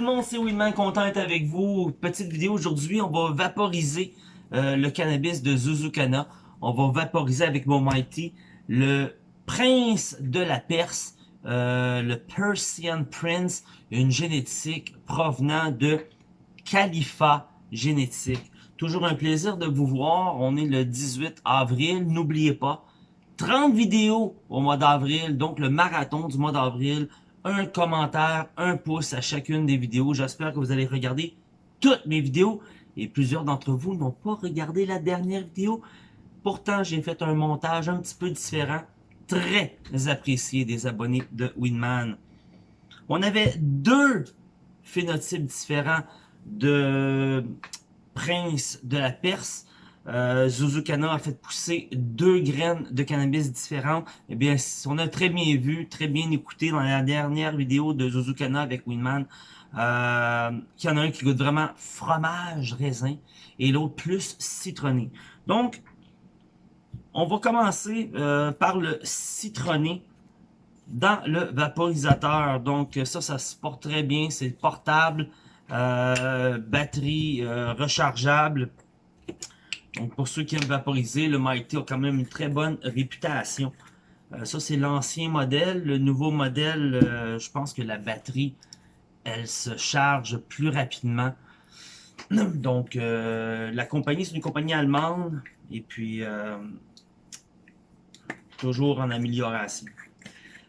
tout le monde, c'est Winman, content d'être avec vous. Petite vidéo aujourd'hui, on va vaporiser euh, le cannabis de Zuzukana. On va vaporiser avec mon Mighty le prince de la Perse, euh, le Persian Prince, une génétique provenant de Khalifa génétique. Toujours un plaisir de vous voir. On est le 18 avril. N'oubliez pas, 30 vidéos au mois d'avril, donc le marathon du mois d'avril un commentaire, un pouce à chacune des vidéos. J'espère que vous allez regarder toutes mes vidéos. Et plusieurs d'entre vous n'ont pas regardé la dernière vidéo. Pourtant, j'ai fait un montage un petit peu différent. Très apprécié des abonnés de Winman. On avait deux phénotypes différents de Prince de la Perse. Euh, Zuzukana a fait pousser deux graines de cannabis différentes. Eh bien, on a très bien vu, très bien écouté dans la dernière vidéo de Zuzukana avec Winman, euh, qu'il y en a un qui goûte vraiment fromage raisin et l'autre plus citronné. Donc, on va commencer euh, par le citronné dans le vaporisateur. Donc, ça, ça se porte très bien, c'est portable, euh, batterie rechargeable donc, pour ceux qui aiment vaporiser, le Mighty a quand même une très bonne réputation. Euh, ça, c'est l'ancien modèle. Le nouveau modèle, euh, je pense que la batterie, elle se charge plus rapidement. Donc, euh, la compagnie, c'est une compagnie allemande. Et puis, toujours en amélioration.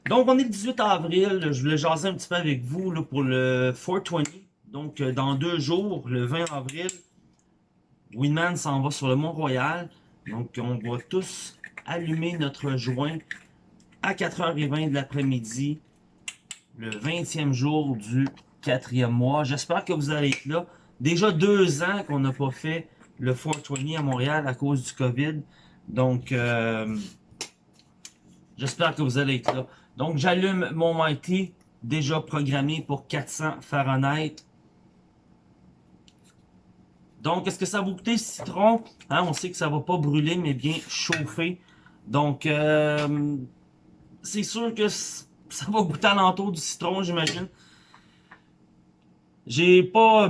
Donc, on est le 18 avril. Je voulais jaser un petit peu avec vous pour le 420. Donc, dans deux jours, le 20 avril, Winman s'en va sur le Mont-Royal. Donc, on va tous allumer notre joint à 4h20 de l'après-midi, le 20e jour du quatrième mois. J'espère que vous allez être là. Déjà deux ans qu'on n'a pas fait le 420 à Montréal à cause du COVID. Donc, euh, j'espère que vous allez être là. Donc, j'allume mon Mighty, déjà programmé pour 400 Fahrenheit. Donc, est-ce que ça va goûter citron? Hein, on sait que ça va pas brûler, mais bien chauffer. Donc, euh, c'est sûr que ça va goûter à du citron, j'imagine. J'ai pas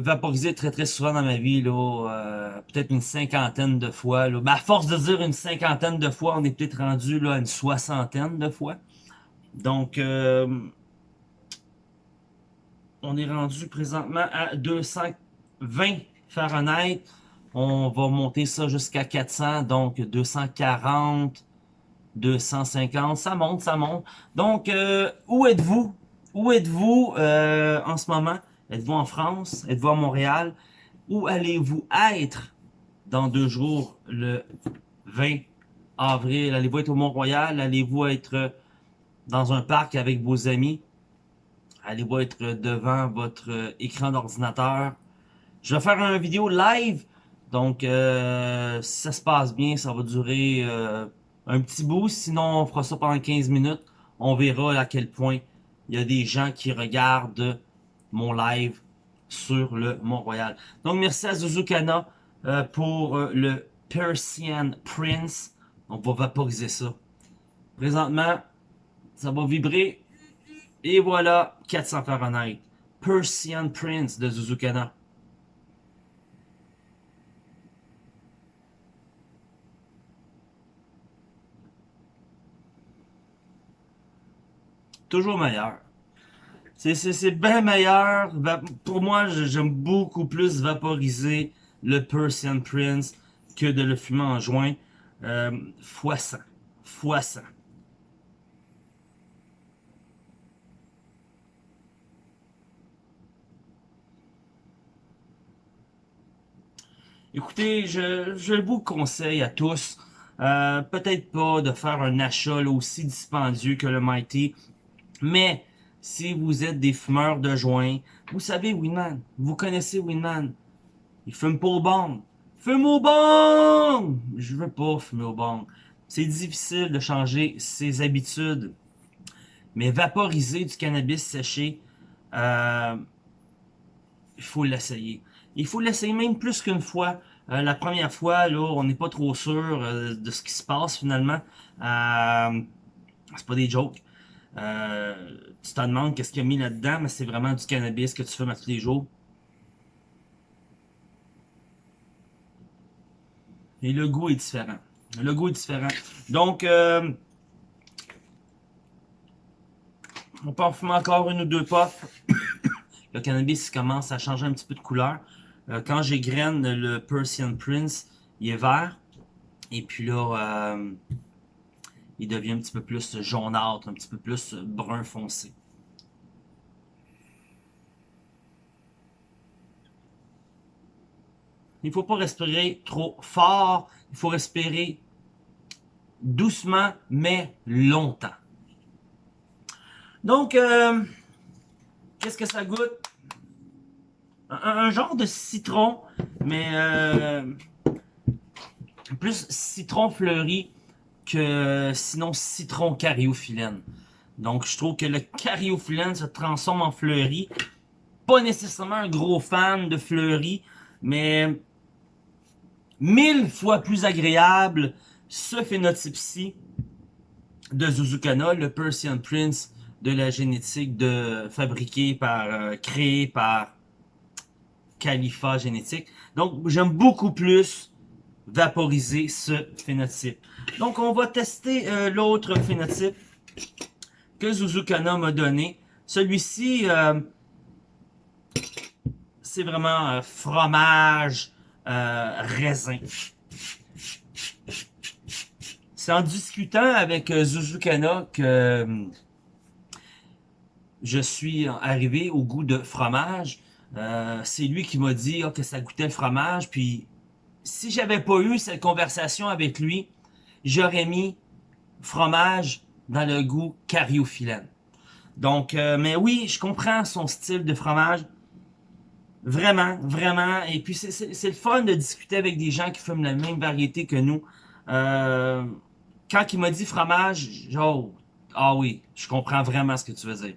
vaporisé très très souvent dans ma vie, là, euh, peut-être une cinquantaine de fois. Là. à force de dire une cinquantaine de fois, on est peut-être rendu là, à une soixantaine de fois. Donc, euh, on est rendu présentement à 220 Fahrenheit. On va monter ça jusqu'à 400, donc 240, 250, ça monte, ça monte. Donc, euh, où êtes-vous? Où êtes-vous euh, en ce moment? Êtes-vous en France? Êtes-vous à Montréal? Où allez-vous être dans deux jours, le 20 avril? Allez-vous être au Mont-Royal? Allez-vous être dans un parc avec vos amis? Allez-vous être devant votre écran d'ordinateur? Je vais faire une vidéo live. Donc, euh, si ça se passe bien, ça va durer euh, un petit bout. Sinon, on fera ça pendant 15 minutes. On verra à quel point il y a des gens qui regardent mon live sur le Mont-Royal. Donc, merci à Zuzukana euh, pour le Persian Prince. On va vaporiser ça. Présentement, ça va vibrer. Et voilà, 400 Fahrenheit. Persian Prince de Zuzukana. Toujours meilleur. C'est bien meilleur. Pour moi, j'aime beaucoup plus vaporiser le Persian Prince que de le fumer en joint. Euh, fois 100. Fois 100. Écoutez, je, vous conseille à tous, euh, peut-être pas de faire un achat aussi dispendieux que le Mighty, mais si vous êtes des fumeurs de joint, vous savez Winman, vous connaissez Winman. Il fume pas au bang. Fume au bang! Je veux pas fumer au bang. C'est difficile de changer ses habitudes. Mais vaporiser du cannabis séché, euh, il faut l'essayer. Il faut l'essayer même plus qu'une fois. Euh, la première fois, là, on n'est pas trop sûr euh, de ce qui se passe finalement. Euh, c'est pas des jokes. Euh, tu te demandes qu'est-ce qu'il y a mis là-dedans, mais c'est vraiment du cannabis que tu fumes à tous les jours. Et le goût est différent. Le goût est différent. Donc, euh, on peut en fumer encore une ou deux puffs. le cannabis commence à changer un petit peu de couleur. Euh, quand j'égrène le Persian Prince, il est vert. Et puis là, euh, il devient un petit peu plus jaunâtre, un petit peu plus brun foncé. Il ne faut pas respirer trop fort, il faut respirer doucement, mais longtemps. Donc, euh, qu'est-ce que ça goûte? Un, genre de citron, mais euh, plus citron fleuri que sinon citron cariophyllène. Donc, je trouve que le cariophyllène se transforme en fleuri. Pas nécessairement un gros fan de fleuri, mais mille fois plus agréable ce phénotype-ci de Zuzukana, le Persian Prince de la génétique de fabriqué par, euh, créé par Khalifa Génétique. Donc, j'aime beaucoup plus vaporiser ce phénotype. Donc, on va tester euh, l'autre phénotype que Zuzukana m'a donné. Celui-ci, euh, c'est vraiment fromage, raisin. C'est en discutant avec Zuzukana que je suis arrivé au goût de fromage. Euh, c'est lui qui m'a dit oh, que ça goûtait le fromage. Puis, si j'avais pas eu cette conversation avec lui, j'aurais mis fromage dans le goût cariophyllène. Donc, euh, mais oui, je comprends son style de fromage. Vraiment, vraiment. Et puis, c'est le fun de discuter avec des gens qui fument la même variété que nous. Euh, quand il m'a dit fromage, genre, ah oui, je comprends vraiment ce que tu veux dire.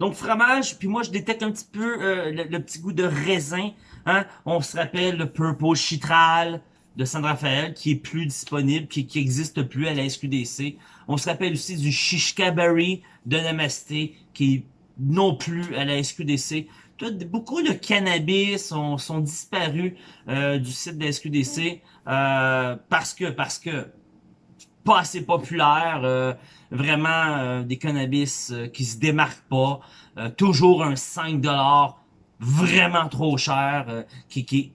Donc fromage, puis moi je détecte un petit peu euh, le, petit goût de raisin. Hein? On se rappelle le Purple Chitral de San Rafael qui est plus disponible, qui, qui existe plus à la SQDC. On se rappelle aussi du Shishka Berry de Namasté qui est non plus à la SQDC. Tout, beaucoup de cannabis sont, disparus euh, du site de la SQDC euh, parce que parce que pas assez populaire, euh, vraiment euh, des cannabis euh, qui se démarquent pas, toujours un 5$ vraiment trop cher, qui, qui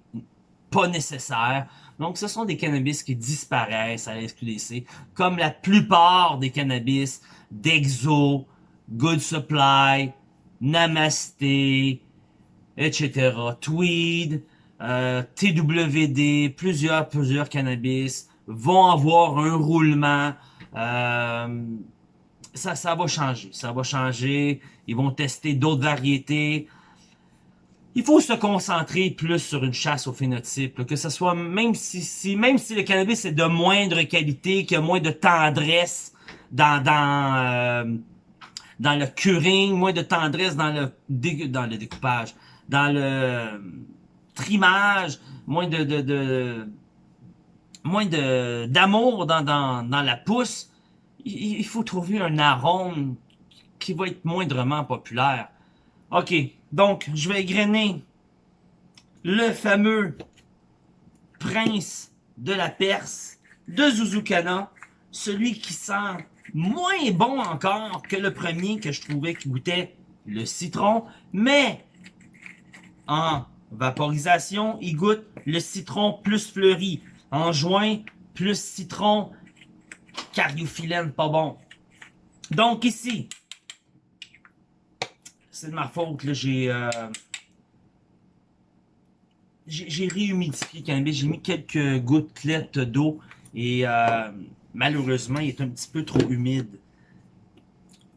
pas nécessaire. Donc ce sont des cannabis qui disparaissent à la SQDC, comme la plupart des cannabis d'Exo, Good Supply, Namasté, etc. Tweed, TWD, plusieurs, plusieurs cannabis, vont avoir un roulement. Euh, ça, ça va changer. Ça va changer. Ils vont tester d'autres variétés. Il faut se concentrer plus sur une chasse au phénotype. que ce soit, même si, si, même si le cannabis est de moindre qualité, qu'il y a moins de tendresse dans, dans, euh, dans le curing, moins de tendresse dans le, dans le découpage, dans le trimage, moins de, de, de moins de d'amour dans, dans, dans la pousse, il, il faut trouver un arôme qui va être moindrement populaire. Ok, donc je vais égrener le fameux prince de la Perse de Zuzukana, celui qui sent moins bon encore que le premier que je trouvais qui goûtait le citron, mais en vaporisation, il goûte le citron plus fleuri. En juin, plus citron, cariophyllène, pas bon. Donc ici, c'est de ma faute. Euh, j'ai réhumidifié le cannabis, j'ai mis quelques gouttelettes d'eau et euh, malheureusement, il est un petit peu trop humide.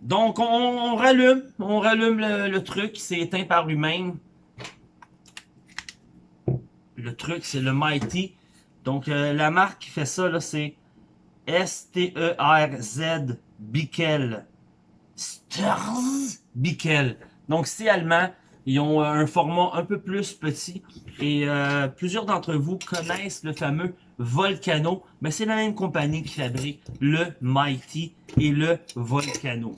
Donc, on, rallume, on rallume le, le truc, c'est éteint par lui-même. Le truc, c'est le Mighty. Donc, euh, la marque qui fait ça, c'est S-T-E-R-Z Bickel. Sters Bickel. Donc, c'est allemand. Ils ont un format un peu plus petit. Et euh, plusieurs d'entre vous connaissent le fameux Volcano. Mais c'est la même compagnie qui fabrique le Mighty et le Volcano.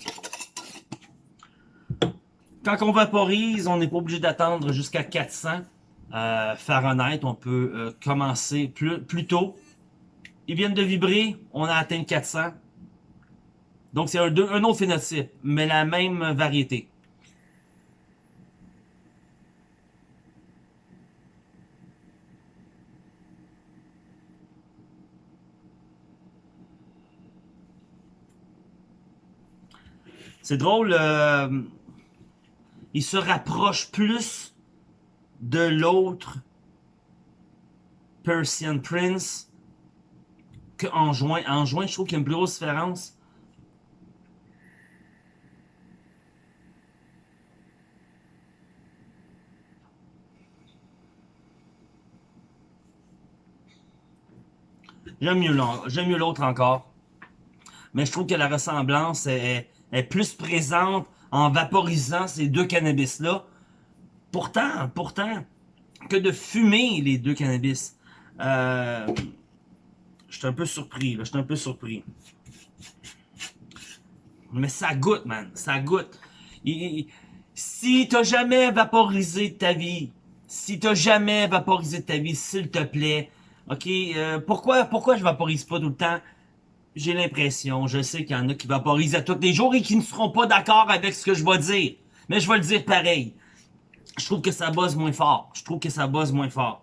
quand on vaporise, on n'est pas obligé d'attendre jusqu'à 400 euh, Fahrenheit. On peut euh, commencer plus, plus tôt. Ils viennent de vibrer, on a atteint 400. Donc c'est un, un autre phénotype, mais la même variété. C'est drôle, euh, il se rapproche plus de l'autre Persian Prince qu'en juin. En juin, je trouve qu'il y a une plus grosse différence. J'aime mieux l'autre encore. Mais je trouve que la ressemblance est, est plus présente en vaporisant ces deux cannabis-là. Pourtant, pourtant, que de fumer les deux cannabis. Euh, je suis un peu surpris. Je un peu surpris. Mais ça goûte, man. Ça goûte. Si si t'as jamais vaporisé ta vie, si t'as jamais vaporisé ta vie, s'il te plaît, ok, euh, pourquoi, pourquoi je vaporise pas tout le temps? j'ai l'impression, je sais qu'il y en a qui vaporisent à tous les jours et qui ne seront pas d'accord avec ce que je vais dire. Mais je vais le dire pareil. Je trouve que ça buzz moins fort. Je trouve que ça buzz moins fort.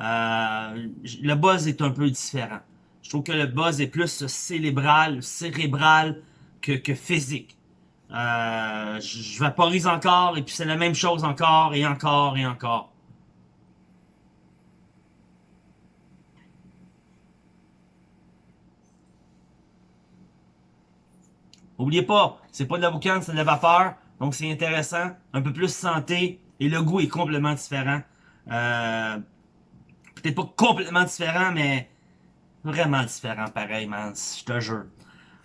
Euh, le buzz est un peu différent. Je trouve que le buzz est plus cérébral, cérébral que, que physique. Euh, je vaporise encore et puis c'est la même chose encore et encore et encore. Oubliez pas, c'est pas de la boucane, c'est de la vapeur. Donc c'est intéressant, un peu plus santé. Et le goût est complètement différent. Euh, Peut-être pas complètement différent, mais vraiment différent pareil, man. Je te jure.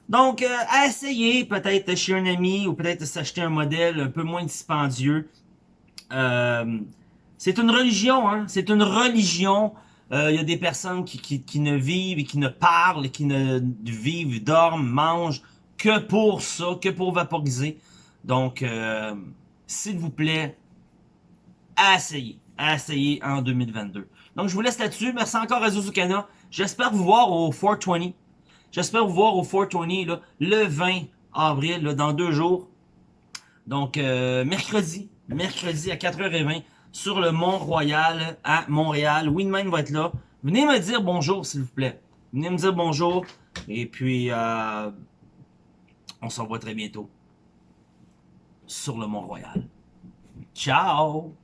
Donc, euh, à essayer peut-être chez un ami ou peut-être s'acheter un modèle un peu moins dispendieux. Euh, c'est une religion, hein. C'est une religion. Euh, il y a des personnes qui, qui, qui, ne vivent et qui ne parlent, qui ne vivent, dorment, mangent que pour ça, que pour vaporiser. Donc, euh, s'il vous plaît, essayez, essayez en 2022. Donc, je vous laisse là-dessus. Merci encore à Zuzukana. J'espère vous voir au 420. J'espère vous voir au 420 là, le 20 avril, là, dans deux jours. Donc, euh, mercredi, mercredi à 4h20 sur le Mont-Royal à Montréal. Winman va être là. Venez me dire bonjour, s'il vous plaît. Venez me dire bonjour. Et puis, euh, on se revoit très bientôt sur le Mont-Royal. Ciao!